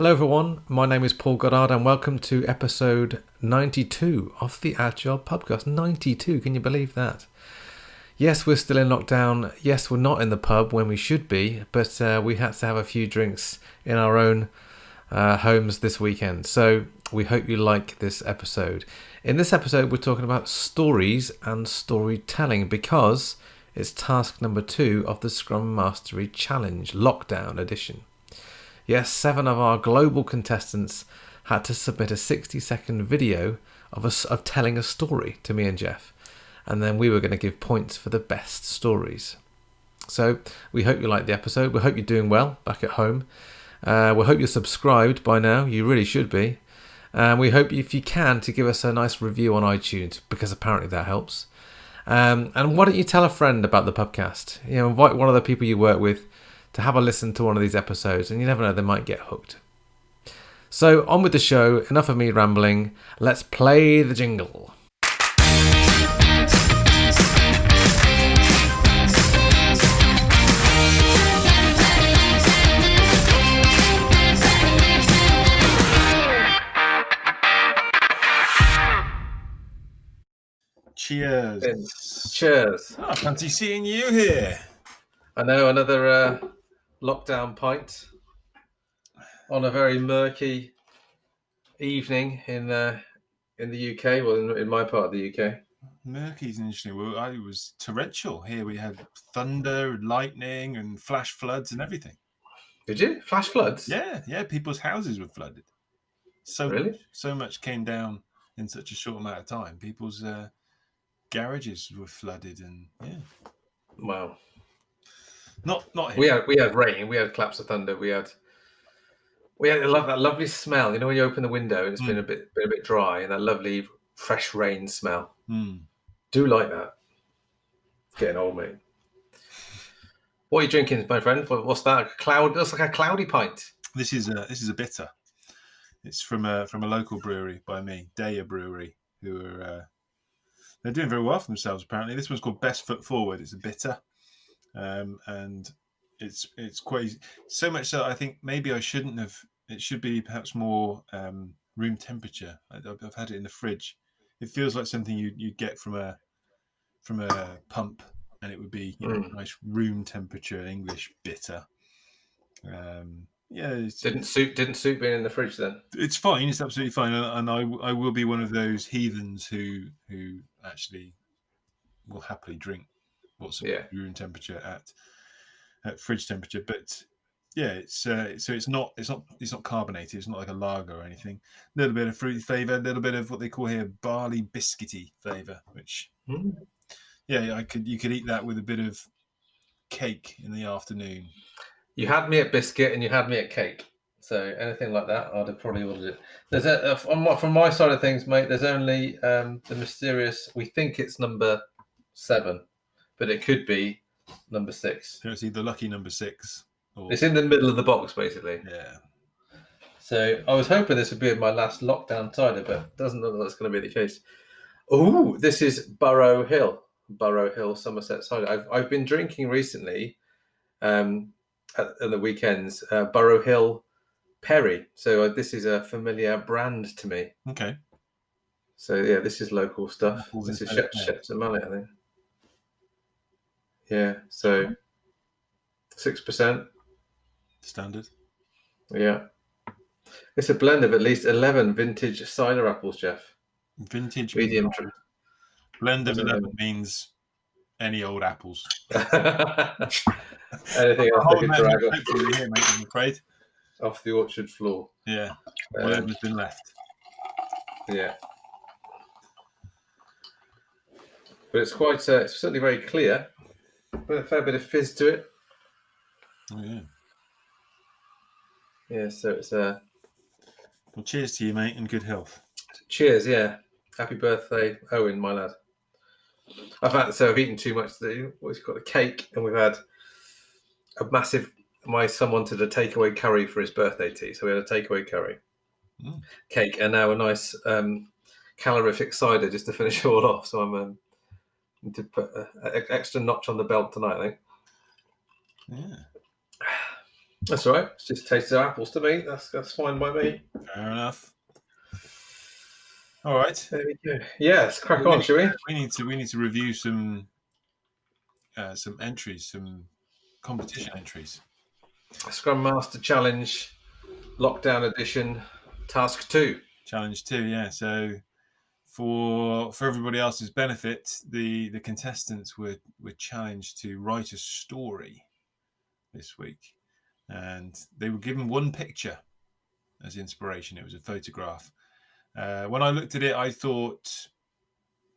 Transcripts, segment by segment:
Hello, everyone. My name is Paul Goddard, and welcome to episode 92 of the Agile Pubcast. 92, can you believe that? Yes, we're still in lockdown. Yes, we're not in the pub when we should be, but uh, we had to have a few drinks in our own uh, homes this weekend. So we hope you like this episode. In this episode, we're talking about stories and storytelling because it's task number two of the Scrum Mastery Challenge Lockdown Edition. Yes, seven of our global contestants had to submit a 60 second video of us of telling a story to me and Geoff, and then we were going to give points for the best stories. So we hope you liked the episode. We hope you're doing well back at home. Uh, we hope you're subscribed by now. You really should be. And we hope if you can to give us a nice review on iTunes because apparently that helps. Um, and why don't you tell a friend about the podcast? You know, invite one of the people you work with to have a listen to one of these episodes, and you never know, they might get hooked. So, on with the show. Enough of me rambling. Let's play the jingle. Cheers. Cheers. Oh, fancy seeing you here. I know another uh, lockdown pint on a very murky evening in uh, in the UK, well, in, in my part of the UK. Murky Murky's interesting. Well, I was torrential. Here we had thunder, and lightning, and flash floods and everything. Did you flash floods? Yeah, yeah. People's houses were flooded. So Really? much, so much came down in such a short amount of time. People's uh, garages were flooded, and yeah, Wow. Not not here. We had we had rain. We had claps of thunder. We had we had I love that lovely smell. You know when you open the window and it's been a bit been a bit dry, and that lovely fresh rain smell. Hmm. Do like that. Getting old, mate. What are you drinking, my friend? What's that? Cloud. Looks like a cloudy pint. This is a this is a bitter. It's from a from a local brewery by me, Daya Brewery, who are uh, they're doing very well for themselves. Apparently, this one's called Best Foot Forward. It's a bitter, um, and it's it's quite so much so. I think maybe I shouldn't have. It should be perhaps more um, room temperature. I, I've I've had it in the fridge. It feels like something you you'd get from a from a pump, and it would be you know, Mm. nice room temperature English bitter. Um, yeah, it's, Didn't suit didn't suit being in the fridge then. it's fine. It's absolutely fine, and and I I will be one of those heathens who who actually will happily drink what's Yeah. room temperature at at fridge temperature. But yeah, it's uh, so it's not it's not it's not carbonated. It's not like a lager or anything. A little bit of fruity flavour, a little bit of what they call here barley biscuity flavour, which Mm. yeah, I could you could eat that with a bit of cake in the afternoon. You had me at biscuit and you had me at cake. So anything like that, I'd have probably ordered it. There's a, a from, my- from my side of things, mate. There's only um, the mysterious. We think it's number seven, but it could be number six. So it's either lucky number six or It's in the middle of the box, basically. yeah. So I was hoping this would be my last lockdown cider, but doesn't look like that's going to be the case. Oh, this is Burrow Hill, Burrow Hill Somerset cider. I've I've been drinking recently, um, at, at the weekends, uh, Burrow Hill Perry. So uh, this is a familiar brand to me. Okay. So yeah, this is local stuff. Apples This is Perry. Shep- Shepton Mallet, I think. Yeah. So six percent. Standard. Yeah. It's a blend of at least eleven vintage cider apples, Geoff. Vintage Medium. blend. blend of Doesn't 11 means any old apples. Anything else Hold could drag off, the here, mate, I'm afraid. off the orchard floor. Yeah, Um, whatever's been left. yeah. But it's quite, uh, it's certainly very clear. With a fair bit of fizz to it. Oh, yeah. Yeah, so it's uh, Well, cheers to you, mate, and good health. cheers. Yeah, happy birthday, Owen, my lad. I've had so I've eaten too much. today. We've got a cake, and we've had a massive. My son wanted a takeaway curry for his birthday tea, so we had a takeaway curry, Mm. cake, and now a nice um, calorific cider just to finish it all off. So I'm um, need to put an extra notch on the belt tonight. I think. Yeah. That's all right. It's just tastes of apples to me. That's that's fine by me. Fair enough. All right. There we go. Yeah, let's crack on, shall we? We need to we need to review some uh, some entries, some competition entries. Scrum Master Challenge, Lockdown Edition, Task Two. Challenge two, yeah. So for for everybody else's benefit, the the contestants were were challenged to write a story this week, and they were given one picture as inspiration. It was a photograph. Uh, when I looked at it, I thought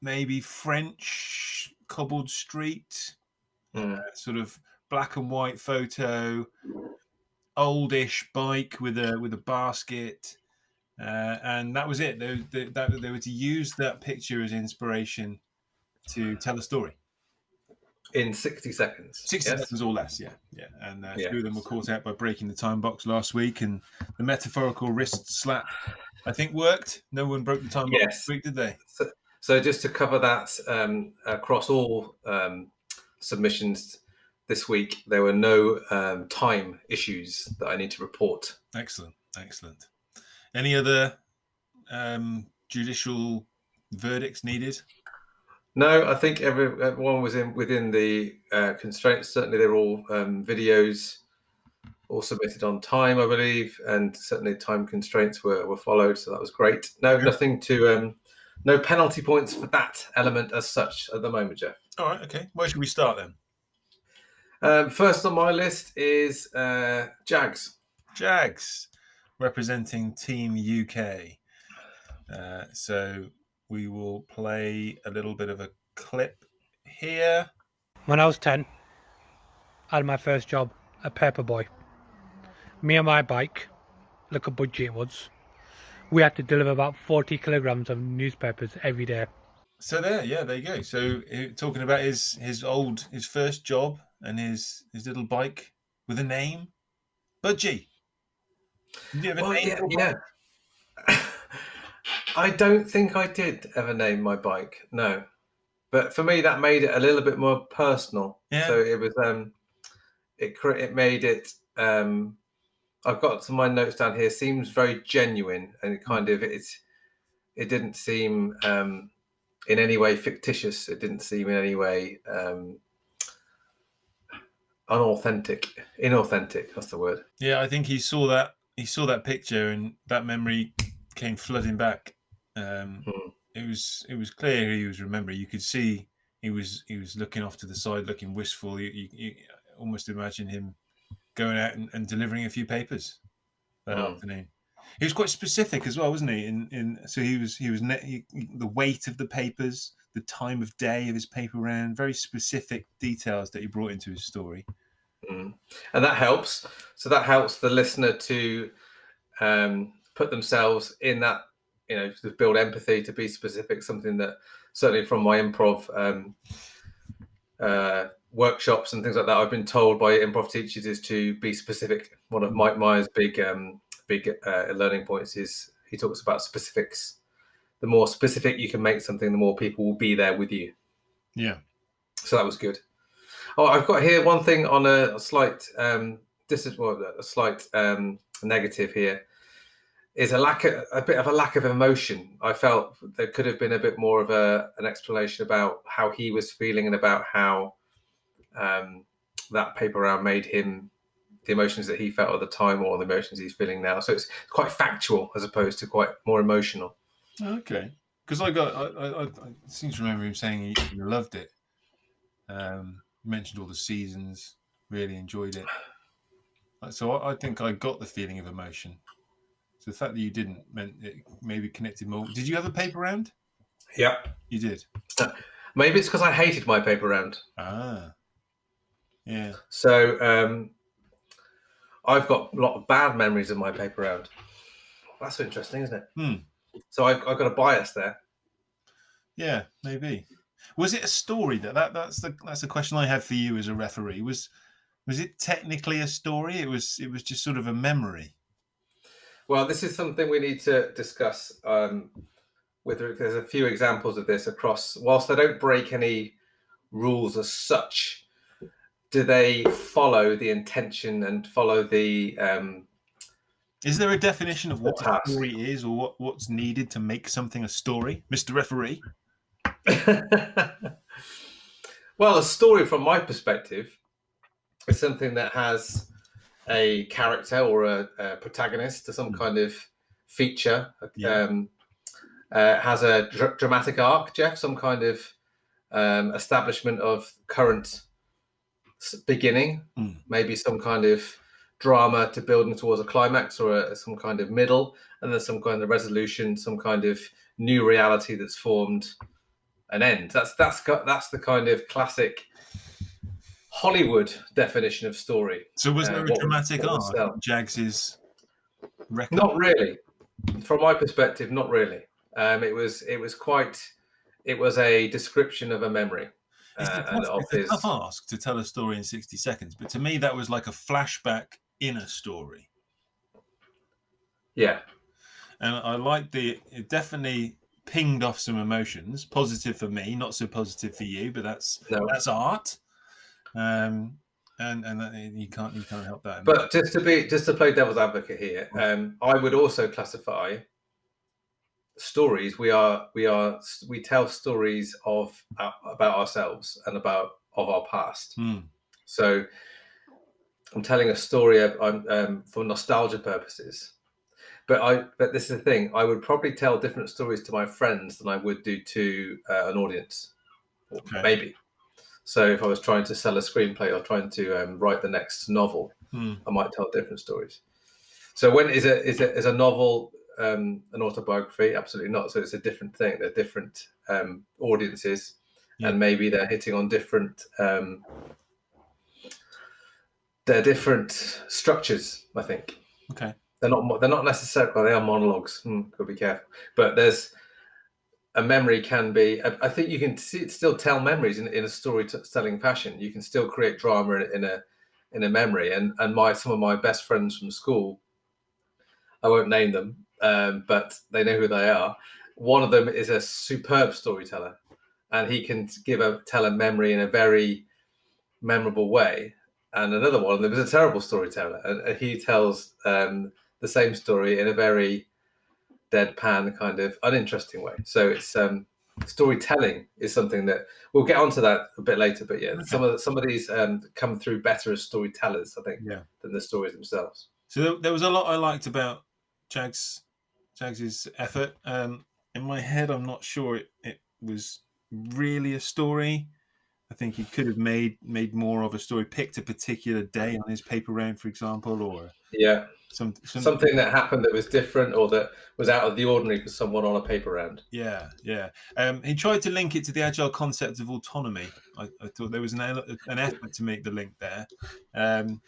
maybe French cobbled street, Mm. uh, sort of black and white photo, oldish bike with a with a basket, uh, and that was it. They, they, that, they were to use that picture as inspiration to tell a story. In 60 seconds. 60 Yes? seconds or less, yeah, yeah. And uh, two of them were caught out by breaking the time box last week, and the metaphorical wrist slap, I think, worked. No one broke the time box Yes. this week, did they? So just to cover that um, across all um, submissions this week, there were no um, time issues that I need to report. Excellent, excellent. Any other um, judicial verdicts needed? No, I think every, everyone was in within the uh, constraints. Certainly, they're all um, videos, all submitted on time, I believe, and certainly time constraints were, were followed. So that was great. No, Yeah. nothing to, um, no penalty points for that element as such at the moment, Geoff. All right, okay. Where should we start then? Um, first on my list is uh, Jags. Jags, representing Team UK. Uh, so we will play a little bit of a clip here. When I was 10, I had my first job, a paper boy. Me and my bike, look at budgie it was, we had to deliver about 40 kilograms of newspapers every day. So there, yeah, there you go. So uh, talking about his his old his first job and his his little bike with a name, Budgie. Did you have Well, name? yeah, yeah. I don't think I did ever name my bike. No, but for me that made it a little bit more personal. Yeah. So it was um, it cre- it made it um, I've got some of my notes down here. Seems very genuine and it kind of it's it didn't seem um, in any way fictitious. It didn't seem in any way um, unauthentic, inauthentic. That's the word. Yeah, I think he saw that he saw that picture and that memory came flooding back. Um, Hmm. It was it was clear he was remembering. You could see he was he was looking off to the side, looking wistful. You, you, you almost imagine him going out and, and delivering a few papers that Hmm. afternoon. He was quite specific as well, wasn't he? In in so he was he was ne- he, the weight of the papers, the time of day of his paper round, very specific details that he brought into his story. Mm. And that helps. So that helps the listener to um, put themselves in that, you know, to build empathy, to be specific. Something that certainly from my improv um, uh, workshops and things like that, I've been told by improv teachers is to be specific. One of Mike Myers' big um, big uh, learning points is he talks about specifics. The more specific you can make something, the more people will be there with you. Yeah. So that was good. Oh, I've got here one thing on a, slight um, this is well, a slight um, negative here is a lack of a bit of a lack of emotion. I felt there could have been a bit more of a an explanation about how he was feeling and about how um, that paper round made him the emotions that he felt at the time or the emotions he's feeling now. So it's quite factual as opposed to quite more emotional. Okay. Because I got, I, I, I, I seem to remember him saying he, loved it. Um, mentioned all the seasons, really enjoyed it. So I, I think I got the feeling of emotion. So the fact that you didn't meant it maybe connected more. Did you have a paper round? Yeah. You did. Maybe it's because I hated my paper round. Ah. Yeah. So um, I've got a lot of bad memories of my paper round. That's interesting, isn't it? Hmm. So I've, I've got a bias there. Yeah, maybe. Was it a story that, that that's the that's the question I have for you as a referee. Was was it technically a story? It was it was just sort of a memory. Well, this is something we need to discuss. Um, with there's a few examples of this across. Whilst they don't break any rules as such, do they follow the intention and follow the um, Is there a definition of what a story is or what, what's needed to make something a story, Mr. Referee? well, a story from my perspective is something that has a character or a, a protagonist or some Mm. kind of feature. Yeah. Um, uh, has a dr- dramatic arc, Geoff, some kind of um, establishment of current beginning, Mm. maybe some kind of drama to building towards a climax or a, some kind of middle, and then some kind of resolution, some kind of new reality that's formed an end. That's that's that's the kind of classic Hollywood definition of story. So was Uh, there a what dramatic arc Jags's record? Not really, from my perspective, not really. Um, it was it was quite. It was a description of a memory. It's, a uh, tough, of it's a tough ask to tell a story in 60 seconds, but to me, that was like a flashback in a story. yeah, And I like the, it definitely pinged off some emotions, positive for me, not so positive for you, but that's no. that's art. Um, and and that, you can't you can't help that. But just to be just to play devil's advocate here, um, I would also classify stories. We are we are we tell stories of uh, about ourselves and about of our past. Hmm, So I'm telling a story of, um, um, for nostalgia purposes. But I but this is the thing. I would probably tell different stories to my friends than I would do to uh, an audience. Okay. Maybe. So if I was trying to sell a screenplay or trying to um, write the next novel, hmm. I might tell different stories. So when is a is a is a novel um, an autobiography? Absolutely not. So it's a different thing. They're different um, audiences, Yeah. and maybe they're hitting on different. Um, they're different structures. I think Okay. They're not. They're not necessarily. Well, they are monologues. Hmm, got to be careful. But there's a memory can be. I, I think you can see, still tell memories in, in a storytelling fashion. You can still create drama in, in a in a memory. And and my some of my best friends from school, I won't name them, um, but they know who they are. One of them is a superb storyteller, and he can give a tell a memory in a very memorable way. And another one of them is a terrible storyteller, and, and he tells um, the same story in a very deadpan kind of uninteresting way. So it's um, storytelling is something that we'll get onto that a bit later. But yeah, Okay. some of the, some of these um, come through better as storytellers, I think, Yeah. than the stories themselves. So there, was a lot I liked about Jags Jags's effort. Um, in my head, I'm not sure it, it was really a story. I think he could have made made more of a story. Picked a particular day on his paper round, for example, or Yeah, some, some something that happened that was different or that was out of the ordinary for someone on a paper round. Yeah, yeah. Um, he tried to link it to the agile concept of autonomy. I, I thought there was an an effort to make the link there. Um,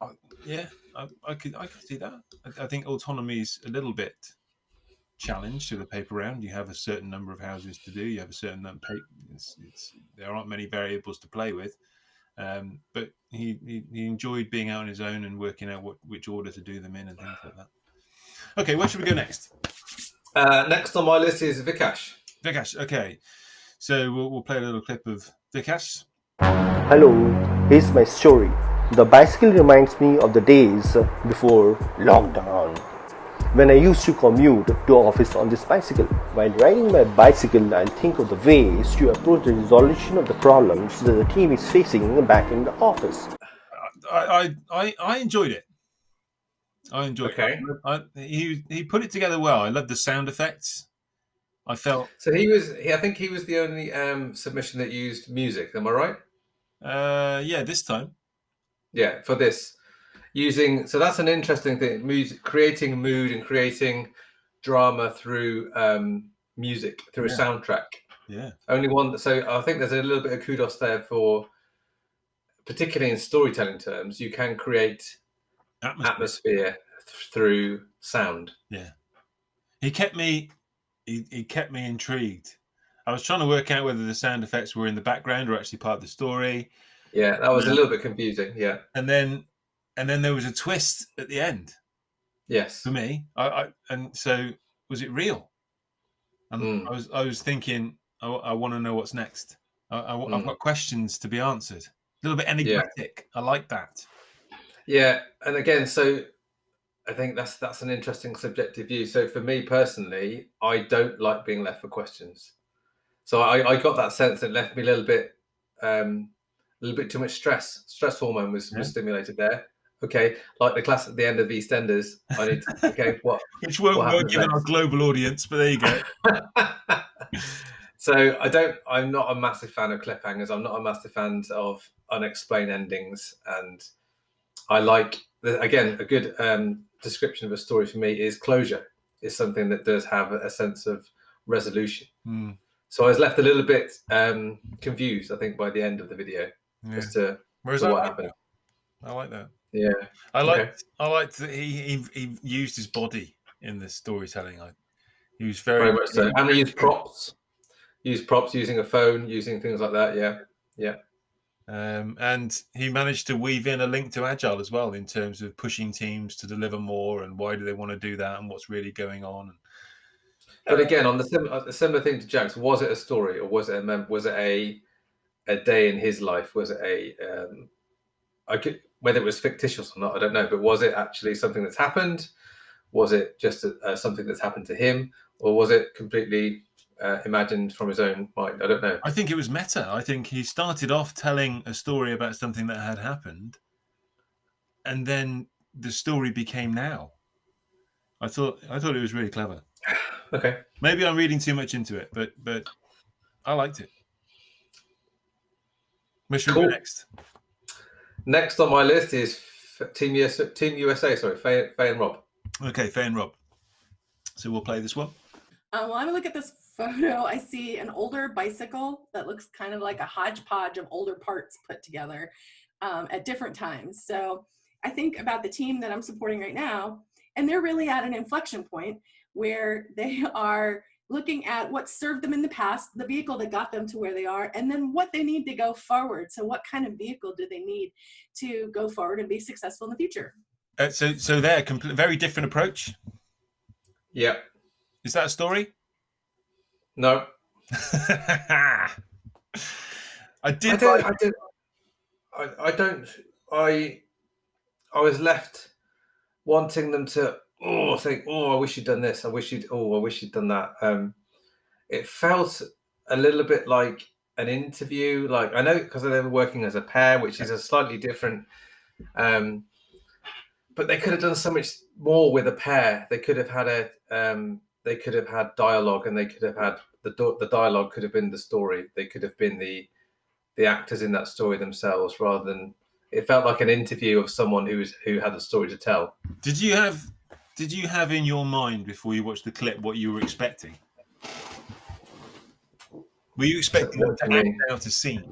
I, yeah, I, I could I could see that. I, I think autonomy is a little bit challenged to the paper round. You have a certain number of houses to do. You have a certain number. It's, it's, there aren't many variables to play with. Um, but he, he he enjoyed being out on his own and working out what which order to do them in and things like that. Okay, where should we go next? Uh, next on my list is Vikash. Vikash, okay. So we'll, we'll play a little clip of Vikash. Hello, here's my story. The bicycle reminds me of the days before lockdown when I used to commute to office on this bicycle. While riding my bicycle, I think of the ways to approach the resolution of the problems that the team is facing back in the office. I, I, I, I enjoyed it. I enjoyed Okay. it. I, he, he put it together well. I love the sound effects. I felt, So he was. I think he was the only um, submission that used music. Am I right? uh, yeah, this time. Yeah, for this using. So that's an interesting thing. Music, creating mood and creating drama through um, music through Yeah. a soundtrack. Yeah. Only one. So I think there's a little bit of kudos there for, particularly in storytelling terms, you can create Atmosphere. atmosphere th- through sound. Yeah. He kept me, he, he kept me intrigued. I was trying to work out whether the sound effects were in the background or actually part of the story. Yeah, that was a little bit confusing. Yeah. And then, and then there was a twist at the end. Yes. for me. I, I and so was it real? And Mm. I was I was thinking I, want to know what's next. I, I, have Mm. got questions to be answered. A little bit enigmatic. I like that. Yeah, and again, so I think that's that's an interesting subjective view. So for me personally, I don't like being left for questions. So I, I got that sense that left me a little bit, um, a little bit too much stress. Stress hormone was, Yeah. was stimulated there. Okay, like the class at the end of EastEnders. I need to, okay, what Which won't What work given our global audience, but there you go. so I don't. I'm not a massive fan of cliffhangers. I'm not a massive fan of unexplained endings, and I like again a good um, description of a story for me is closure. Is something that does have a sense of resolution. Hmm, So I was left a little bit um, confused. I think by the end of the video yeah. as to Whereas to I what like happened. that. I like that. Yeah, I like. Okay. I liked that he, he he used his body in the storytelling. I, he was very, very much so. And he used props, use props, using a phone, using things like that. Yeah, yeah. Um, and he managed to weave in a link to agile as well in terms of pushing teams to deliver more and why do they want to do that and what's really going on. But again, on the sim- uh, similar thing to Jags's, was it a story or was it a was it a a day in his life? Was it a um, I could whether it was fictitious or not, I don't know. But was it actually something that's happened? Was it just a, uh, something that's happened to him, or was it completely uh, imagined from his own mind? I don't know. I think it was meta. I think he started off telling a story about something that had happened, and then the story became now. I thought I thought it was really clever. Okay, Maybe I'm reading too much into it, but but I liked it. Where should we Cool. go next? Next on my list is Team US, Team USA. Sorry, Faye, Faye and Rob. Okay, Faye and Rob. So we'll play this one. Um, well, I look at this photo. I see an older bicycle that looks kind of like a hodgepodge of older parts put together um, at different times. So I think about the team that I'm supporting right now, and they're really at an inflection point where they are looking at what served them in the past, the vehicle that got them to where they are, and then what they need to go forward. So, what kind of vehicle do they need to go forward and be successful in the future? Uh, so so they're a compl- very different approach. Yeah. Is that a story? No. I I did. don't. I don't. I, I don't. I. I was left wanting them to. Oh, think. Oh, I wish you'd done this. I wish you'd. Oh, I wish you'd done that. Um, it felt a little bit like an interview. Like I know because they were working as a pair, which is a slightly different. Um, but they could have done so much more with a pair. They could have had a. Um, they could have had dialogue, and they could have had the the dialogue could have been the story. They could have been the the actors in that story themselves rather than it felt like an interview of someone who was who had a story to tell. Did you have did you have in your mind before you watched the clip what you were expecting? Were you expecting them What to act out a scene?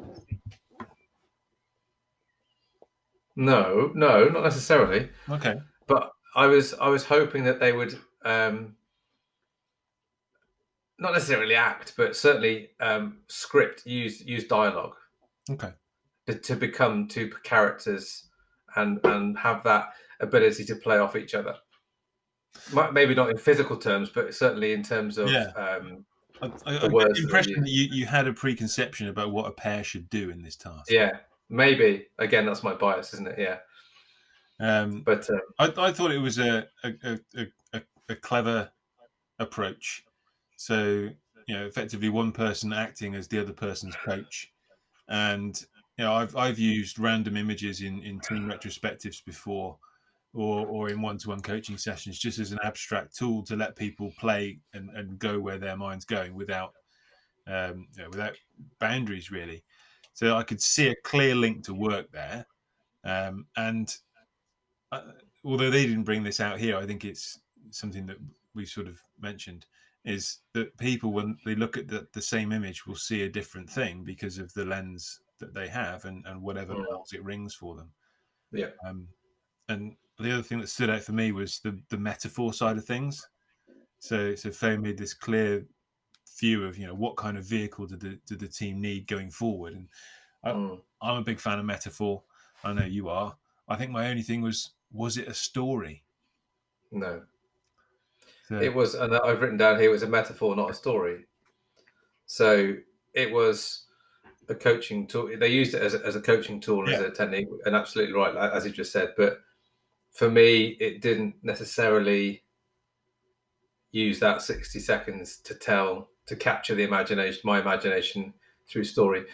No, no, not necessarily. Okay. But I was I was hoping that they would um not necessarily act, but certainly um script, use use dialogue Okay. to, to become two characters and and have that ability to play off each other. Maybe not in physical terms, but certainly in terms of Yeah. um, I, I, I The get the impression that you, you had a preconception about what a pair should do in this task. yeah, maybe again that's my bias, isn't it? Yeah, Um, but uh, I, I thought it was a a, a, a, a a clever approach. So you know, effectively one person acting as the other person's coach, and you know, I've I've used random images in in team retrospectives before, or or in one to one coaching sessions, just as an abstract tool to let people play and, and go where their mind's going without um, you know, without boundaries really. So I could see a clear link to work there, um, and uh, although they didn't bring this out here, I think it's something that we sort of mentioned is that people, when they look at the, the same image, will see a different thing because of the lens that they have and, and whatever bells it rings for them. Yeah. Um, and the other thing that stood out for me was the, the metaphor side of things. So, so Faye made this clear view of, you know, what kind of vehicle did the, did the team need going forward? And mm, I'm a big fan of metaphor. I know you are. I think my only thing was, was it a story? no, So, it was, and I've written down here it was a metaphor, not a story. So it was a coaching tool. They used it as a, as a coaching tool, as a technique, and absolutely right, as you just said. But for me, it didn't necessarily use that 60 seconds to tell, to capture the imagination, my imagination through story.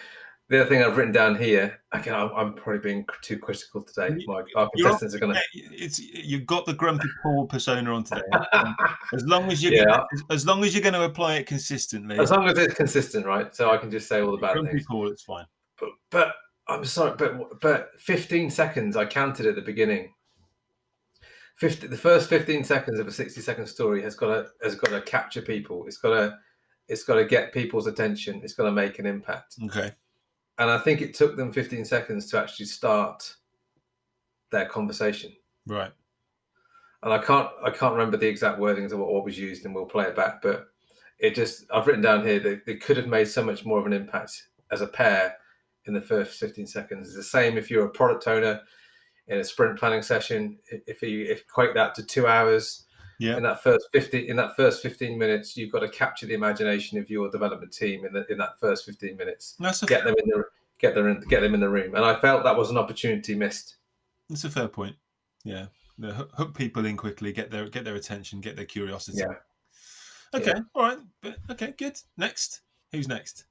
The other thing I've written down here, again, I'm, I'm probably being too critical today. My, our contestants are going to. It's you've got the grumpy Paul persona on today. As long as you Yeah. as, as long as you're going to apply it consistently, As long as it's consistent, right? So I can just say all the bad grumpy things. Paul, it's fine. but, but I'm sorry, but but 15 seconds I counted at the beginning. 50, the first 15 seconds of a 60 second story has got to has got to capture people. It's got to it's got to get people's attention. It's got to make an impact. Okay. And I think it took them 15 seconds to actually start their conversation. Right. And I can't I can't remember the exact wordings of what, what was used, and we'll play it back. But it just I've written down here that they could have made so much more of an impact as a pair in the first 15 seconds. It's the same if you're a product owner in a sprint planning session. If you equate that to two hours Yeah. in that first 50 in that first 15 minutes, you've got to capture the imagination of your development team in the, in that first 15 minutes. That's a Get them in the get them in, get them in the room. And I felt that was an opportunity missed. that's a fair point. Yeah. The hook, hook people in quickly, get their get their attention, get their curiosity. Yeah. Okay. All right. But okay. Good. Next. Who's next?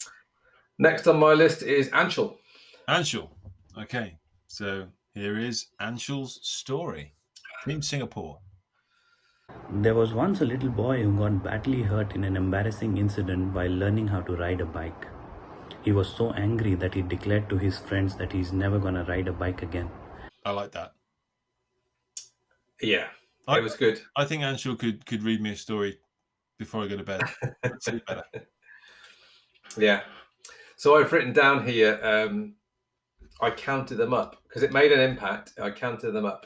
Next on my list is Anshul. Anshul. Okay. So here is Anshul's story. Team Singapore. There was once a little boy who got badly hurt in an embarrassing incident while learning how to ride a bike. He was so angry that he declared to his friends that he's never gonna ride a bike again. I like that. Yeah, I, it was good. I think Anshul could could read me a story before I go to bed. I'd sleep better. Yeah. So I've written down here. Um, I counted them up because it made an impact. I counted them up.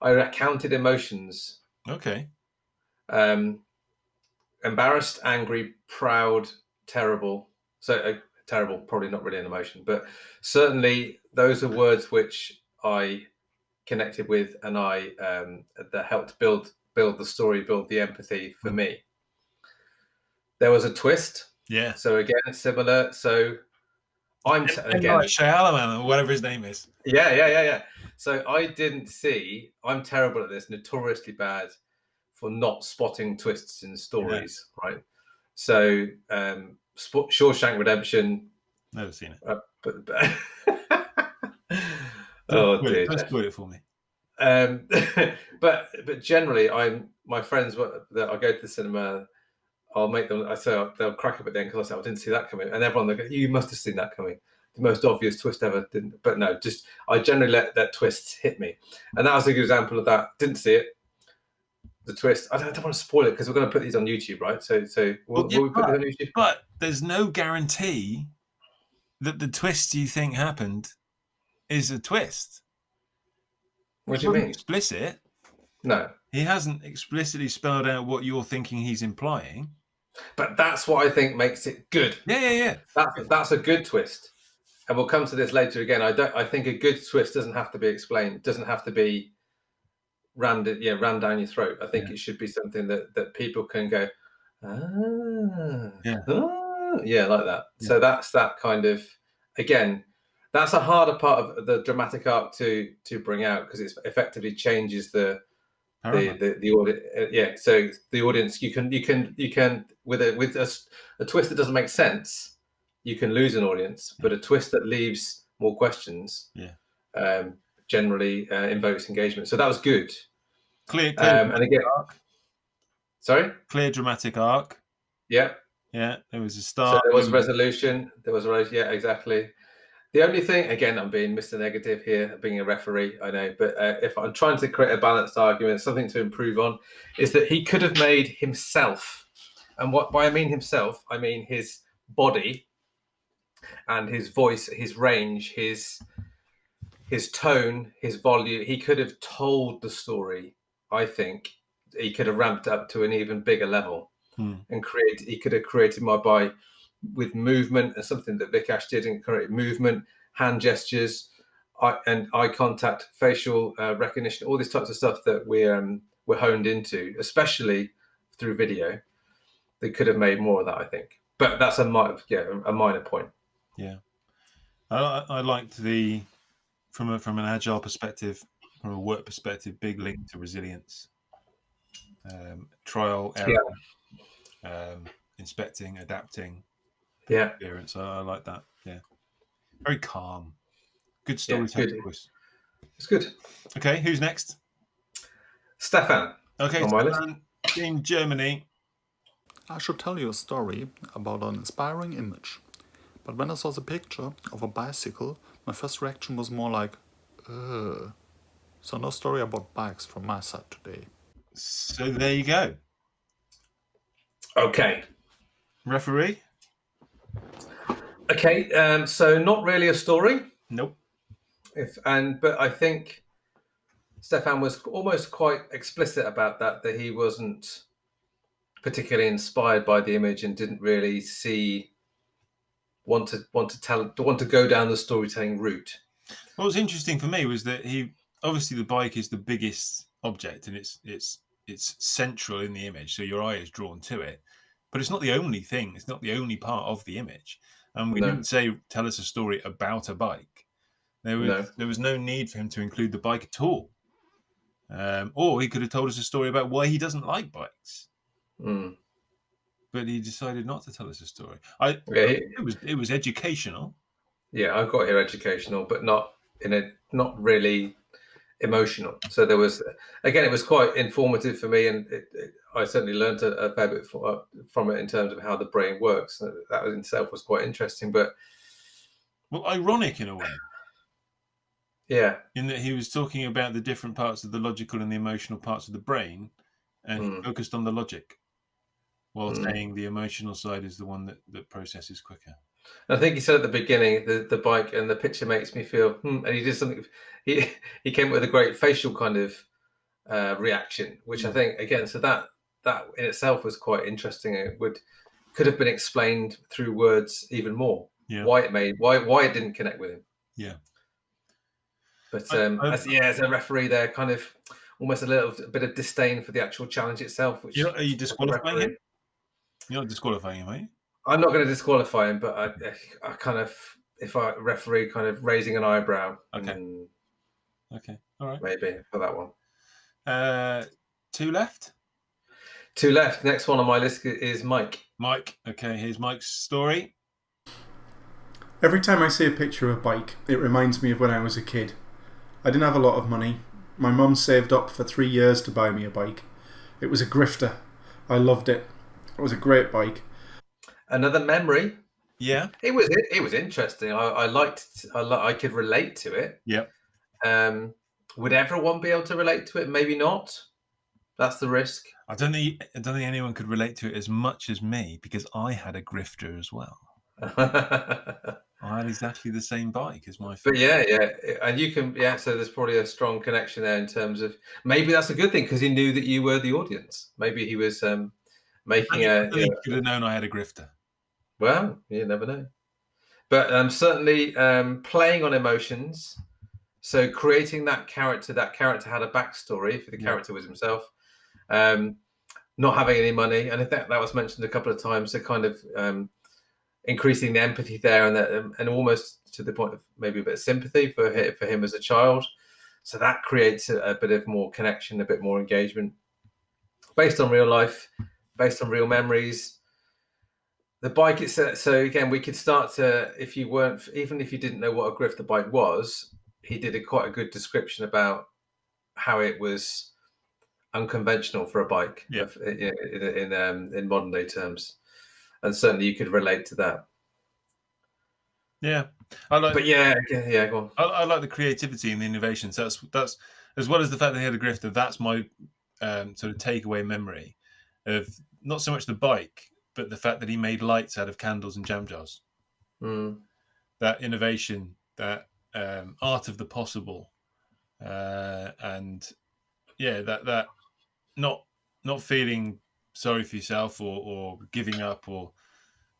I counted emotions: Okay. um, embarrassed, angry, proud, terrible. So uh, terrible, probably not really an emotion, but certainly those are words which I connected with, and I um, that helped build build the story, build the empathy for me. There was a twist. Yeah. So again, similar. So I'm And again, like Shyamalan or whatever his name is. yeah, yeah, yeah, yeah. So I didn't see. I'm terrible at this, notoriously bad for not spotting twists in stories, right? So um, Shawshank Redemption. Never seen it. Uh, but, but oh it- dear. Don't spoil it for me. Um, but but generally, I'm my friends were- that I go to the cinema. I'll make them. I say they'll crack up at the end because I say I didn't see that coming, and everyone go, "You must have seen that coming." The most obvious twist ever, didn't. But no, just I generally let that twist hit me, and that was a good example of that. Didn't see it. The twist. I don't, I don't want to spoil it because we're going to put these on YouTube, right? So so will, Well, yeah, will we put these on YouTube? But there's no guarantee that the twist you think happened is a twist. What do you mean? Explicit. No, He hasn't explicitly spelled out what you're thinking he's implying. but that's what I think makes it good. Yeah, yeah, yeah. That's that's a good twist, and we'll come to this later again. I don't. I think a good twist doesn't have to be explained. Doesn't have to be rammed. Yeah, rammed down your throat. I think it should be something that that people can go, ah, Yeah. ah," yeah, like that. So that's that kind of again. That's a harder part of the dramatic arc to to bring out because it effectively changes the the the, the audience yeah so the audience you can you can you can with a with a twist that doesn't make sense you can lose an audience but a twist that leaves more questions Yeah. um generally uh, invokes engagement. So that was good. Clear, clear, um and again sorry? Clear dramatic arc. yeah. Yeah, there was a so start. there was resolution there was a yeah exactly the only thing again i'm being mr negative here being a referee i know but uh, if i'm trying to create a balanced argument something to improve on is that he could have made himself and what by i mean himself i mean his body and his voice his range his his tone his volume he could have told the story i think he could have ramped up to an even bigger level Hmm. and create he could have created my by with movement and something that Vikash did and create movement, hand gestures, eye, and eye contact, facial uh, recognition, all these types of stuff that we're um, we're honed into, especially through video. They could have made more of that, I think. But that's a mi- yeah a minor point. Yeah, I, I liked the from a from an agile perspective, from a work perspective, big link to resilience, um, trial, error, um, inspecting, adapting, Yeah, experience. I, I like that. Yeah, very calm, good Yeah, storytelling good. voice. it's good. Okay, who's next? Stefan, Okay, On my list. Stefan, in Germany. I should tell you a story about an inspiring image. But when I saw the picture of a bicycle, my first reaction was more like, ugh. So no story about bikes from my side today. So there you go, okay. referee. Okay, um, so not really a story. Nope. If and but I think Stefan was almost quite explicit about that that he wasn't particularly inspired by the image and didn't really see want to want to tell want to go down the storytelling route. What was interesting for me was that he obviously the bike is the biggest object and it's it's it's central in the image, so your eye is drawn to it. But it's not the only thing. It's not the only part of the image. And we No. didn't say tell us a story about a bike. There was No. there was no need for him to include the bike at all. Um, or he could have told us a story about why he doesn't like bikes, Mm. but he decided not to tell us a story. I Yeah, it was it was educational. yeah, I've got here educational, but not in a not really emotional. So there was again, it was quite informative for me, and it, it, I certainly learned a, a fair bit for, from it in terms of how the brain works. That in itself was quite interesting. But Well, ironic in a way. yeah, in that he was talking about the different parts of the logical and the emotional parts of the brain and Mm. focused on the logic while Mm. saying the emotional side is the one that, that processes quicker I think he said at the beginning the, the bike and the picture makes me feel, hmm, and he did something. He he came with a great facial kind of uh, reaction, which I Mm. think again, so that that in itself was quite interesting. It would could have been explained through words even more. Yeah. Why it made why why it didn't connect with him. Yeah. But um, I- as, yeah, as a referee, there, kind of almost a little bit of disdain for the actual challenge itself. Which are you disqualifying him? you're not disqualifying him are you I'm not going to disqualify him, but I, I kind of, if I referee, kind of raising an eyebrow, Okay. okay all right maybe for that one. uh two left Two left. Next one on my list is Mike. mike okay here's mike's story Every time I see a picture of a bike, it reminds me of when I was a kid. I didn't have a lot of money. My mum saved up for three years to buy me a bike. It was a grifter. I loved it. It was a great bike. Another memory. yeah It was it, it was interesting. I, I liked. I, li- I could relate to it. Yep. Um, would everyone be able to relate to it? Maybe not. That's the risk. i don't think i don't think anyone could relate to it as much as me because i had a grifter as well i had exactly the same bike as my But yeah, yeah, and you can. Yeah, so there's probably a strong connection there in terms of maybe that's a good thing because he knew that you were the audience. Maybe he was um, making I a. you he know, could have known i had a grifter Well, you never know. But um, certainly um, playing on emotions. So creating that character, that character had a backstory for the Yeah. character was himself. Um, not having any money, and I that was mentioned a couple of times. So kind of um, increasing the empathy there, and that, um, and almost to the point of maybe a bit of sympathy for him, for him as a child. So that creates a, a bit of more connection, a bit more engagement, based on real life, based on real memories the bike itself so again we could start to if you weren't even if you didn't know what a grifter bike was he did a quite a good description about how it was unconventional for a bike Yeah. in, in, in, um, in modern day terms and certainly you could relate to that yeah i like but yeah yeah, yeah go on I, I like the creativity and the innovations. That's that's as well as the fact that he had a grifter. That's my um, sort of takeaway memory of not so much the bike, but the fact that he made lights out of candles and jam jars. Mm, That innovation, that um, art of the possible, uh, and yeah, that that not not feeling sorry for yourself or, or giving up or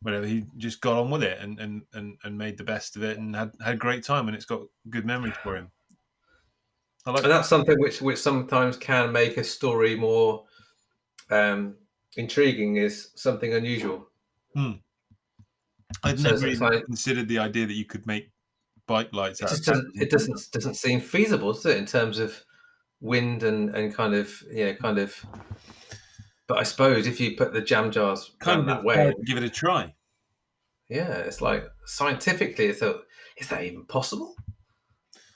whatever. He just got on with it and, and, and, and made the best of it and had, had a great time and it's got good memories for him. I like and that's something which which sometimes can make a story more um intriguing is something unusual I'd So never even like- considered the idea that you could make bike lights it out. of just doesn't it doesn't doesn't seem feasible, does it, in terms of wind and and kind of yeah, kind of. But I suppose if you put the jam jars kind kind of that way, give it a try. yeah, it's like scientifically, it's a, is that even possible?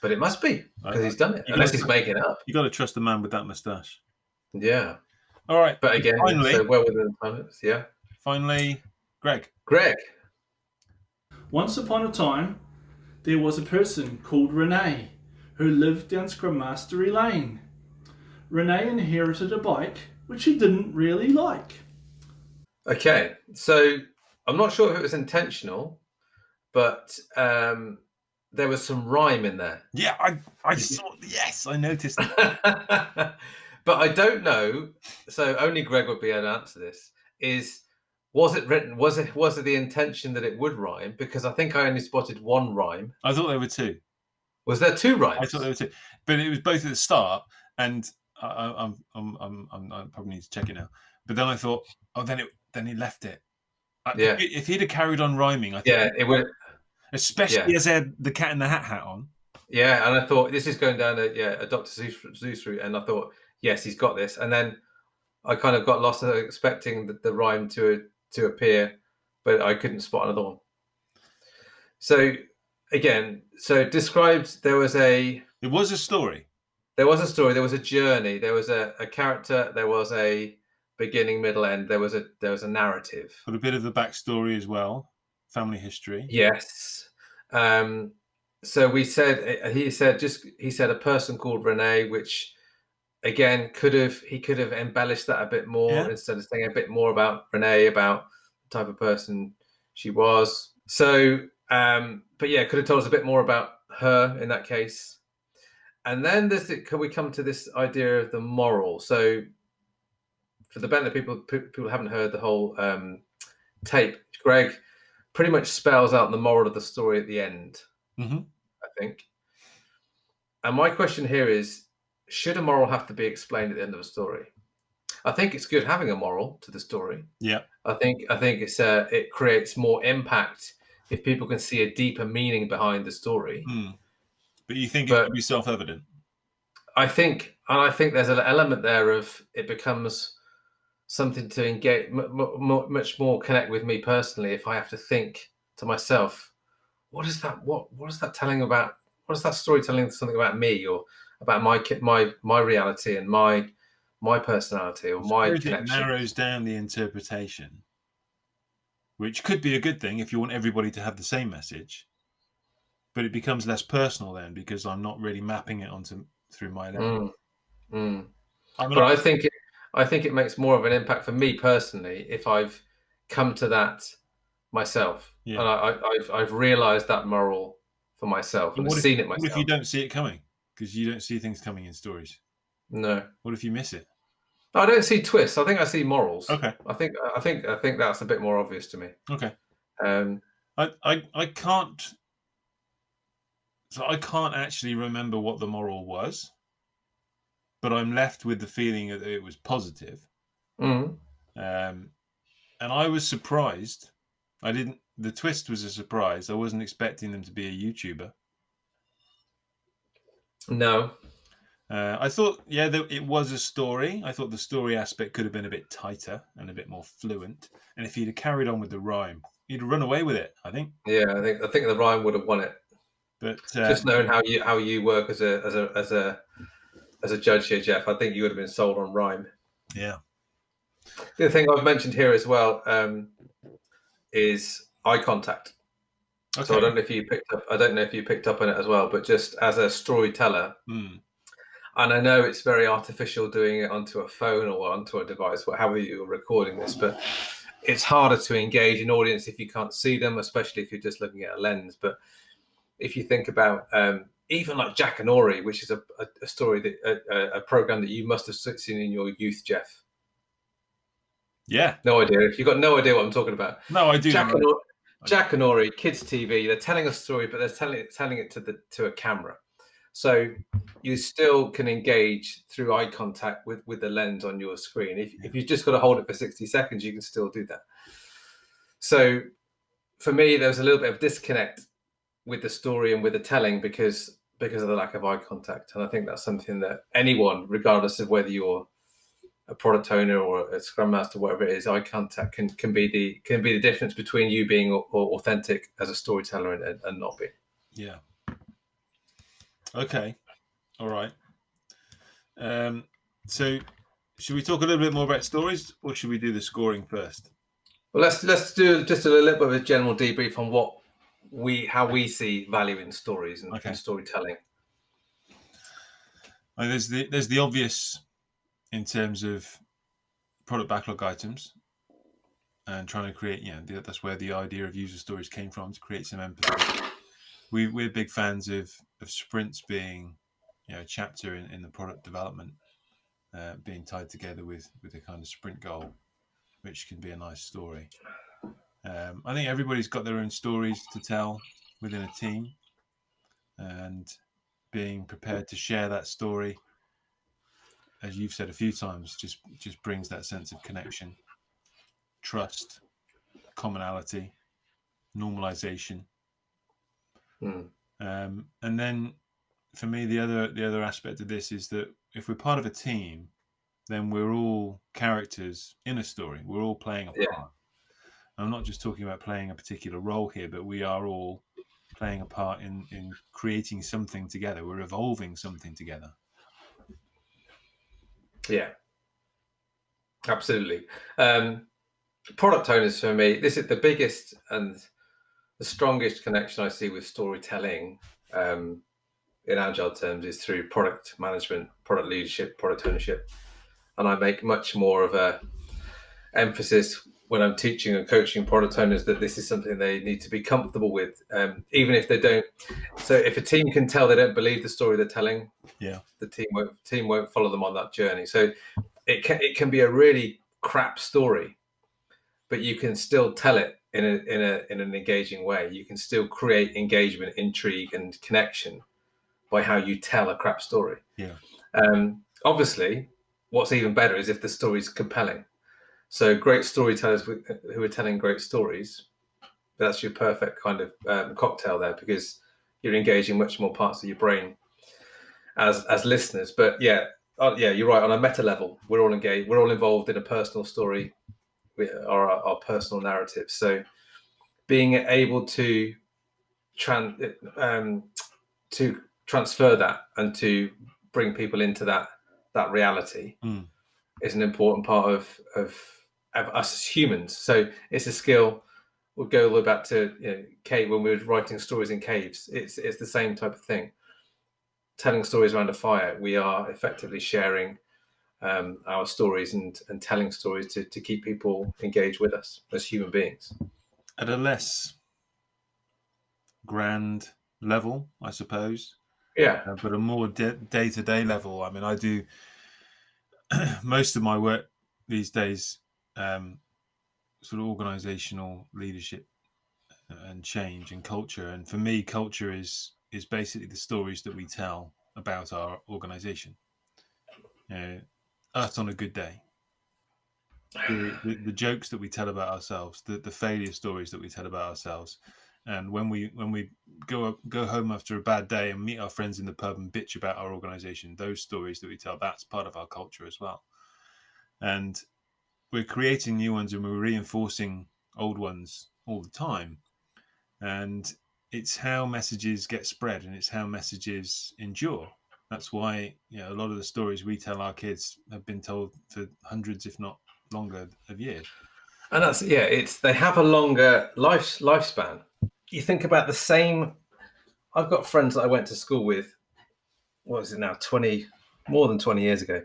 But it must be because he's done it, you unless gotta- he's making it up. You got to trust the man with that moustache. Yeah, All right, but again, finally, so well within the time limits. Yeah, finally, Greg. Greg. Once upon a time, there was a person called Renee who lived down Scrum Mastery Lane. Renee inherited a bike which she didn't really like. Okay, so I'm not sure if it was intentional, but um, there was some rhyme in there. Yeah, I I saw. Yes, I noticed. That. but I don't know. So only Greg would be able to answer this. Is was it written? Was it was it the intention that it would rhyme? Because I think I only spotted one rhyme. I thought there were two. Was there two rhymes? I thought there were two, but it was both at the start, and I, I'm, I'm, I'm, I'm, I probably need to check it now. But then I thought, oh, then it, then he left it. I- Yeah. If he'd have carried on rhyming, I think, yeah, it would. especially yeah. as he had the cat in the hat hat on. Yeah, and I thought this is going down a yeah a Doctor Seuss, Seuss route, and I thought yes, he's got this. And then I kind of got lost expecting the, the rhyme to to appear, but I couldn't spot another one. So again, so described there was a It was a story. there was a story, there was a journey, there was a, a character, there was a beginning, middle, end, there was a there was a narrative. But a bit of the backstory as well, family history. Yes. Um, so we said uh, he said just he said a person called Renee, which again could have he could have embellished that a bit more Yeah. instead of saying a bit more about Renee about the type of person she was. So, um, but yeah, could have told us a bit more about her in that case. And then this can we come to this idea of the moral? So, for the benefit of people people haven't heard the whole um, tape, Greg pretty much spells out the moral of the story at the end. Mhm. I think. And my question here is: Should a moral have to be explained at the end of a story? I think it's good having a moral to the story. Yeah. I think I think it's uh, it creates more impact if people can see a deeper meaning behind the story. Hmm. But you think it But- should be self-evident? I think, and I think there's an element there of it becomes something to engage, much more connect with me personally. If I have to think to myself, what is that? What what is that telling about? What is that story telling something about me or about my my my reality and my my personality or my it connection? narrows down the interpretation, which could be a good thing if you want everybody to have the same message. But it becomes less personal then because I'm not really mapping it onto through my lens. Mm, mm. But I think it, I think it makes more of an impact for me personally if I've come to that myself Yeah. and I, I, I've I've realised that moral for myself and what if, seen it myself. what if you don't see it coming? Because you don't see things coming in stories. No, What if you miss it? I don't see twists. I think I see morals. Okay. I think I think I think that's a bit more obvious to me. Okay. Um, I, I, I can't. So I can't actually remember what the moral was, but I'm left with the feeling that it was positive. mm, Um, and I was surprised. I didn't. The twist was a surprise. I wasn't expecting them to be a YouTuber. no, Uh, I thought, yeah, there, it was a story. I thought the story aspect could have been a bit tighter and a bit more fluent. And if he'd have carried on with the rhyme, he'd run away with it. I think. yeah, I think I think the rhyme would have won it. But uh, Just knowing how you how you work as a as a as a as a judge here, Geoff, I think you would have been sold on rhyme. yeah, The other thing I've mentioned here as well um, is eye contact. okay. So I don't know if you picked up. I don't know if you picked up on it as well. But just as a storyteller, Hmm. And I know it's very artificial doing it onto a phone or onto a device, however you're recording this, but it's harder to engage an audience if you can't see them, especially if you're just looking at a lens. But if you think about um, even like Jackanory, which is a, a, a story that a, a- program that you must have seen in your youth, Geoff. Yeah. No idea. If you've got no idea what I'm talking about. No, I do. Jack know. and, Ori, Jackanory, kids TV. They're telling a story, but they're telling it telling it to the to a camera. So you still can engage through eye contact with with the lens on your screen. If if you've just got to hold it for sixty seconds, you can still do that. So for me, there was a little bit of disconnect with the story and with the telling because because of the lack of eye contact. And I think that's something that anyone, regardless of whether you're a product owner or a scrum master, whatever it is, eye contact can, can be the can be the difference between you being authentic as a storyteller and, and not being. Yeah. Okay. All right. Um, so, should we talk a little bit more about stories, or should we do the scoring first? Well, let's let's do just a little bit of a general debrief on what we how we see value in stories and, okay. and storytelling. There's the there's the obvious in terms of product backlog items and trying to create. Yeah, you know, that's where the idea of user stories came from to create some empathy. We we're big fans of of sprints being you know a chapter in, in the product development uh, being tied together with with a kind of sprint goal which can be a nice story. Um, I think everybody's got their own stories to tell within a team, and being prepared to share that story, as you've said a few times, just just brings that sense of connection, trust, commonality, normalization, mm. um, and then for me, the other the other aspect of this is that if we're part of a team, then we're all characters in a story. We're all playing a part. Yeah. I'm not just talking about playing a particular role here, but we are all playing a part in, in creating something together. We're evolving something together. Yeah, absolutely. Um, product owners for me, this is the biggest and the strongest connection I see with storytelling um, in agile terms is through product management, product leadership, product ownership and I make much more of a emphasis when I'm teaching and coaching product owners that this is something they need to be comfortable with, um, even if they don't. So if a team can tell they don't believe the story they're telling, yeah, the team won't team won't follow them on that journey. So it can it can be a really crap story, but you can still tell it in a in a in an engaging way. You can still create engagement, intrigue, and connection by how you tell a crap story. Yeah. Um, obviously, what's even better is if the story's compelling. So great storytellers who are telling great stories, that's your perfect kind of um, cocktail there because you're engaging much more parts of your brain as as listeners. But yeah, uh, yeah, you're right. On a meta level, we're all engaged. We're all involved in a personal story, our our personal narrative. So being able to tran um, to transfer that and to bring people into that that reality mm. is an important part of, of, of us as humans. So it's a skill. We'll go all the way back to you know, cave when we were writing stories in caves. It's it's the same type of thing. Telling stories around a fire, we are effectively sharing um, our stories and, and telling stories to, to keep people engaged with us as human beings. At a less grand level, I suppose. Yeah. Uh, but a more day to day level. I mean, I do most of my work these days, um, sort of organizational leadership uh, and change and culture. And for me, culture is is basically the stories that we tell about our organization. You know, us on a good day. The, the, the, jokes that we tell about ourselves, the, the failure stories that we tell about ourselves, and when we when we go go home after a bad day and meet our friends in the pub and bitch about our organization those stories that we tell that's part of our culture as well. And we're creating new ones and we're reinforcing old ones all the time. And it's how messages get spread and it's how messages endure that's why you know a lot of the stories we tell our kids have been told for hundreds if not longer of years and that's yeah it's they have a longer life lifespan you think about the same. I've got friends that I went to school with. What is it now? Twenty, more than twenty years ago.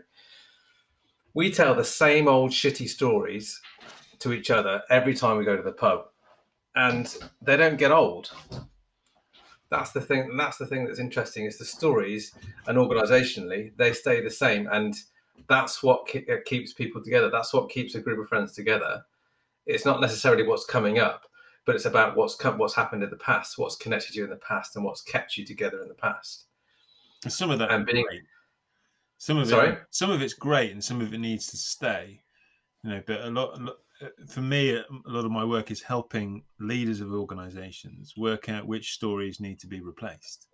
We tell the same old shitty stories to each other every time we go to the pub, and they don't get old. That's the thing. That's the thing that's interesting is the stories, and organisationally they stay the same, and that's what keeps people together. That's what keeps a group of friends together. It's not necessarily what's coming up but it's about what's come, what's happened in the past, what's connected you in the past, and what's kept you together in the past. Some of that and being great. some of sorry, it, some of it's great, and some of it needs to stay. You know, but a lot, uh, for me, a lot of my work is helping leaders of organizations work out which stories need to be replaced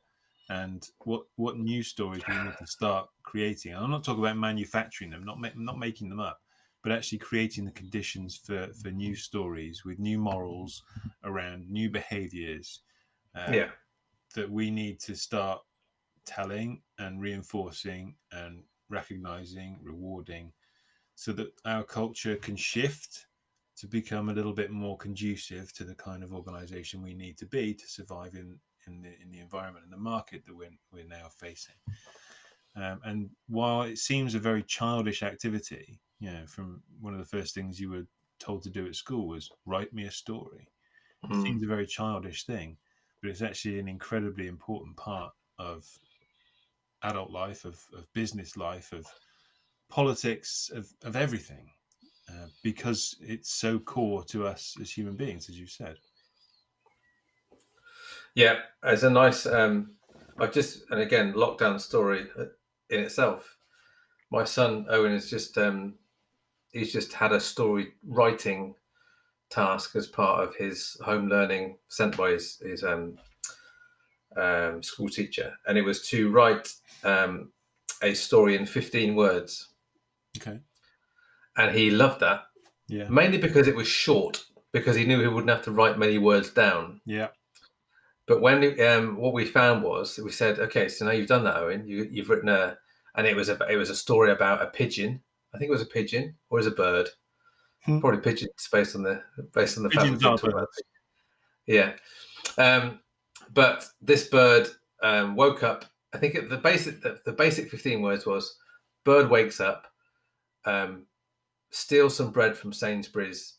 and what what new stories we need to start creating. And I'm not talking about manufacturing them, not ma- not making them up, but actually creating the conditions for for new stories with new morals around new behaviors. Uh, Yeah. that we need to start telling and reinforcing and recognizing, rewarding, so that our culture can shift to become a little bit more conducive to the kind of organization we need to be to survive in in the in the environment and the market that we're we're now facing. Um, and while it seems a very childish activity, you know, from one of the first things you were told to do at school was write me a story. It Mm. seems a very childish thing, but it's actually an incredibly important part of adult life, of, of business life, of politics, of, of everything, uh, because it's so core to us as human beings, as you said. Yeah, it's a nice. Um, I've just and again lockdown story in itself. My son Owen has just um, he's just had a story writing task as part of his home learning sent by his, his um, um, school teacher, and it was to write um, a story in fifteen words, Okay. And he loved that Yeah. mainly because it was short, because he knew he wouldn't have to write many words down. Yeah. But when um, what we found was we said, okay, so now you've done that, Owen. You, you've written a, and it was a it was a story about a pigeon. I think it was a pigeon or is a bird. Hmm. Probably pigeons based on the based on the fact Pigeons we've are been talking about. Yeah, um, but this bird um, woke up. I think it, the basic the, the basic fifteen words was: bird wakes up, um, steals some bread from Sainsbury's,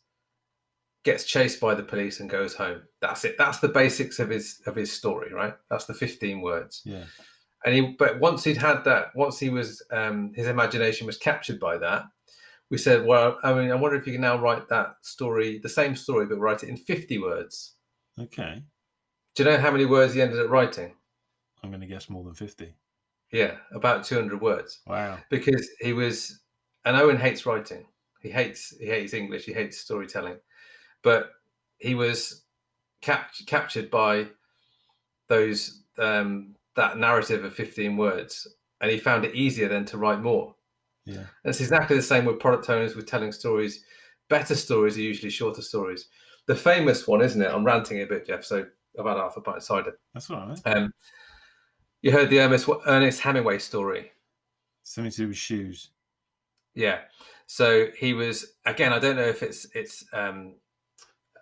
gets chased by the police, and goes home. That's it. That's the basics of his of his story, right? That's the fifteen words. Yeah. And he, but once he'd had that, once he was, um, his imagination was captured by that. We said, well, I mean, I wonder if you can now write that story, the same story, but write it in fifty words. Okay. Do you know how many words he ended up writing? I'm going to guess more than 50. Yeah, about 200 words. Wow. Because he was, and Owen hates writing. He hates he hates English. He hates storytelling, but he was cap- captured by those um, that narrative of 15 words, and he found it easier then to write more. Yeah. And it's exactly the same with product owners with telling stories. Better stories are usually shorter stories. The famous one, isn't it? I'm ranting a bit, Geoff. So I've had half a pint of cider. That's all right. Um, you heard the Ernest, Ernest Hemingway story. Something to do with shoes. Yeah. So he was again. I don't know if it's it's um,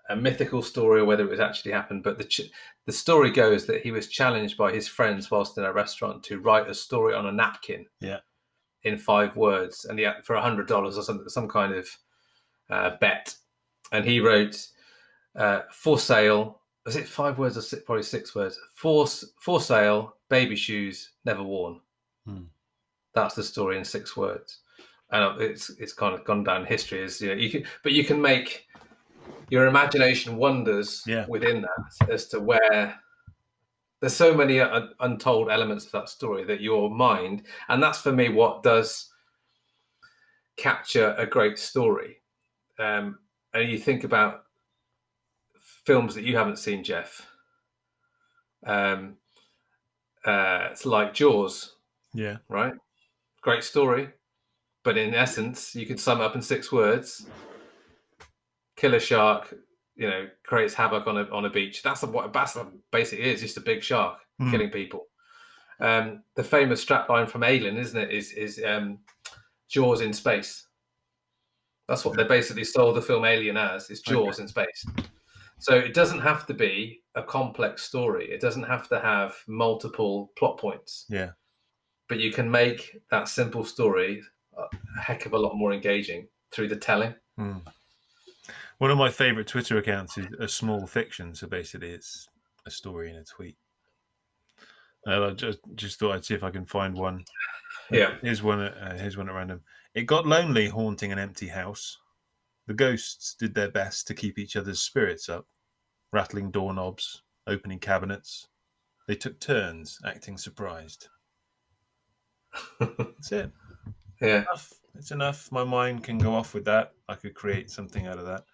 a mythical story or whether it was actually happened, but the ch- the story goes that he was challenged by his friends whilst in a restaurant to write a story on a napkin. Yeah. In five words, and yeah, for a hundred dollars or some some kind of uh, bet, and he wrote uh, for sale. Was it five words or six, probably six words? For for sale, baby shoes never worn. Hmm. That's the story in six words, and it's it's kind of gone down history as you know. You can, but you can make your imagination wonders Yeah. within that as to where there's so many un- untold elements of that story that your mind, and that's for me what does capture a great story. Um, and you think about films that you haven't seen, Geoff. Um, uh, it's like Jaws, Yeah. right? Great story, but in essence, you could sum it up in six words: kill a shark, you know, creates havoc on a on a beach. That's what that's basically is, just a big shark Hmm. killing people. Um, the famous strapline from Alien, isn't it? Is is um, Jaws in space? That's what they basically sold the film Alien as: is Jaws in space. So it doesn't have to be a complex story. It doesn't have to have multiple plot points Yeah. but you can make that simple story a heck of a lot more engaging through the telling. Hmm. One of my favorite Twitter accounts is a small fiction. So basically, it's a story in a tweet. And I just just thought I'd see if I can find one. Yeah. Here's one. Uh, here's one at random. It got lonely haunting an empty house. The ghosts did their best to keep each other's spirits up, rattling doorknobs, opening cabinets. They took turns acting surprised. That's it. Yeah. It's enough. My mind can go off with that. I could create something out of that.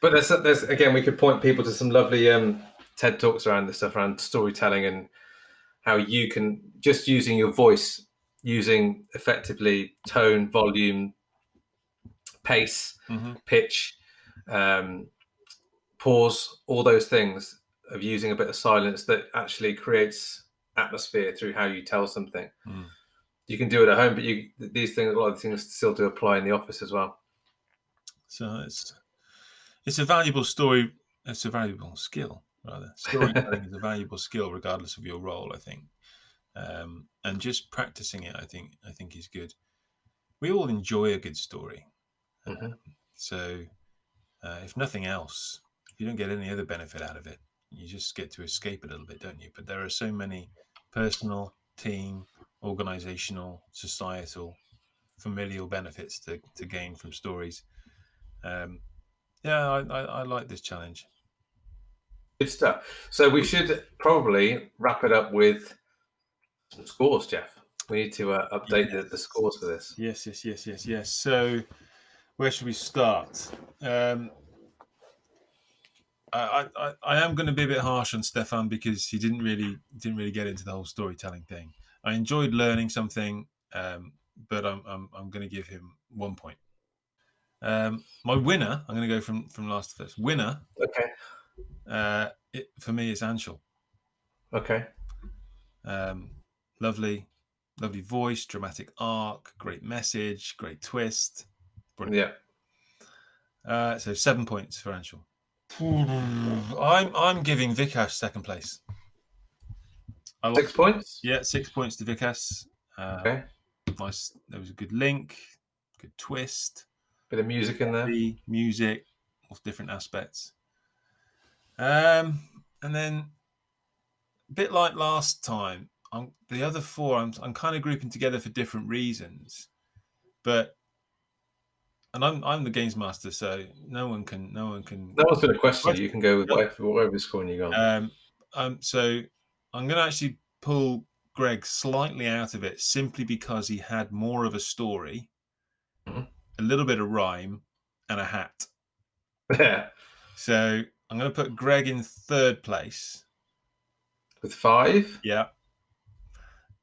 But there's, there's again, we could point people to some lovely um, TED talks around this stuff, around storytelling and how you can just using your voice, using effectively tone, volume, pace, Mm-hmm. pitch, um, pause, all those things of using a bit of silence that actually creates atmosphere through how you tell something. Mm. You can do it at home, but you these things, a lot of things still do apply in the office as well. So it's it's a valuable story. It's a valuable skill, rather. Storytelling is a valuable skill, regardless of your role. I think, um, and just practicing it, I think, I think is good. We all enjoy a good story, Mhm. Um, so uh, if nothing else, if you don't get any other benefit out of it, you just get to escape a little bit, don't you? But there are so many personal, team, organizational, societal, familial benefits to, to gain from stories. Um, yeah, I, I, I like this challenge. Good stuff. So we should probably wrap it up with some scores, Geoff. We need to uh, update the, the scores for this. Yes, yes, yes, yes, yes. So, where should we start? Um, I, I, I am going to be a bit harsh on Stefan because he didn't really didn't really get into the whole storytelling thing. I enjoyed learning something, um, but I'm I'm, I'm going to give him one point. Um, my winner, I'm going to go from from last to first. Winner, Okay. uh, it, for me, is Anshul. Okay. Um, lovely, lovely voice, dramatic arc, great message, great twist. Brilliant. Yeah. Uh, so seven points for Anshul. I'm I'm giving Vikash second place. I Six points. yeah, six points to Vikas. Uh, Okay. Nice. There was a good link, good twist, Bit of music in there. the music, of different aspects. Um, and then a bit like last time, I'm, the other four I'm I'm kind of grouping together for different reasons, but and I'm I'm the games master, so no one can no one can No one's going to question you. You can go with whatever, whatever scoring you got. Um, um, so I'm going to actually pull Greg slightly out of it simply because he had more of a story, Mhm. a little bit of rhyme, and a hat. yeah. So I'm going to put Greg in third place. With five. Yeah.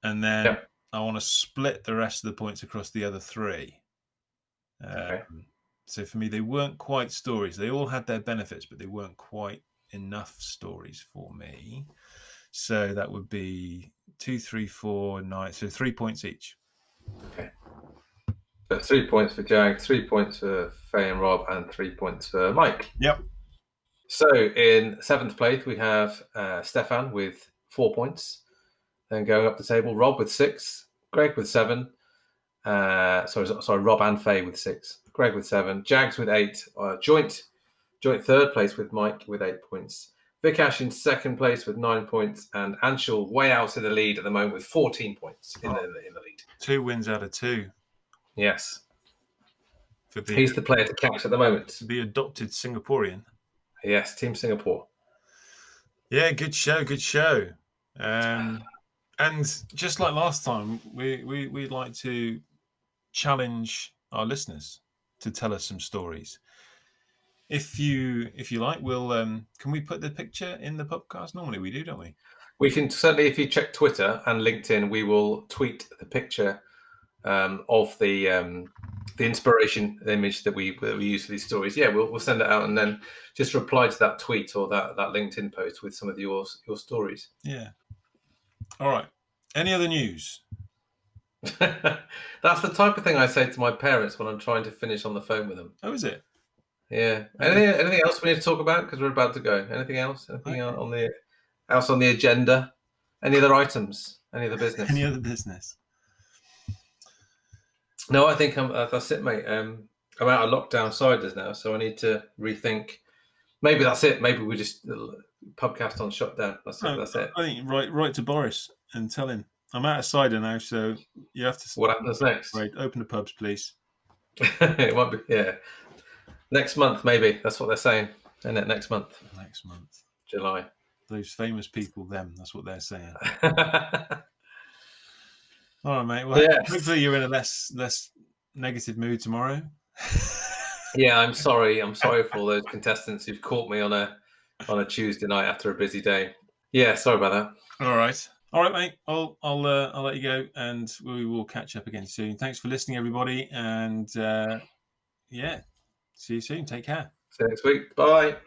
And then. I want to split the rest of the points across the other three. Okay. Um, so for me, they weren't quite stories. They all had their benefits, but they weren't quite enough stories for me. So that would be two, three, four, nine. So three points each. Okay. So three points for Jag, three points for Faye and Rob, and three points for Mike. Yep. So in seventh place, we have uh, Stefan with four points. Then going up the table, Rob with six, Greg with seven. Uh, sorry, sorry, Rob and Faye with six, Greg with seven, Jags with eight. Uh, joint, joint third place with Mike with eight points. Vikash in second place with nine points, and Anshul way out in the lead at the moment with fourteen points in, the, in the lead. Two wins out of two Yes, the, he's the player to catch at the moment. the adopted Singaporean. Yes, Team Singapore. Yeah, good show, good show. Um, and just like last time, we, we we'd like to challenge our listeners to tell us some stories. If you if you like, we'll um, can we put the picture in the podcast? Normally we do, don't we? We can certainly, if you check Twitter and LinkedIn, we will tweet the picture um, of the um, the inspiration image that we that we use for these stories. Yeah, we'll, we'll send it out and then just reply to that tweet or that, that LinkedIn post with some of your your stories. Yeah. All right. Any other news? That's the type of thing I say to my parents when I'm trying to finish on the phone with them. Oh, is it? Yeah. Anything, anything else we need to talk about? Because we're about to go. Anything else? Anything Okay. on the else on the agenda? Any other items? Any other business? Any other business? No, I think I'm, uh, that's it, mate. Um, I'm out of lockdown ciders now, so I need to rethink. Maybe that's it. Maybe we just uh, pubcast on shutdown. That's it. No, That's it. I think write write to Boris and tell him I'm out of cider now, so you have to What happens next? Right, open the pubs, please. it might be. Yeah, next month maybe. That's what they're saying. Isn't it next month, Next month. July? Those famous people, them. That's what they're saying. All right, mate. Well, Yes. hopefully you're in a less less negative mood tomorrow. Yeah, I'm sorry. I'm sorry for all those contestants who've caught me on a on a Tuesday night after a busy day. Yeah, sorry about that. All right. All right, mate. I'll I'll uh, I'll let you go, and we will catch up again soon. Thanks for listening, everybody, and uh, yeah, see you soon. Take care. See you next week. Bye.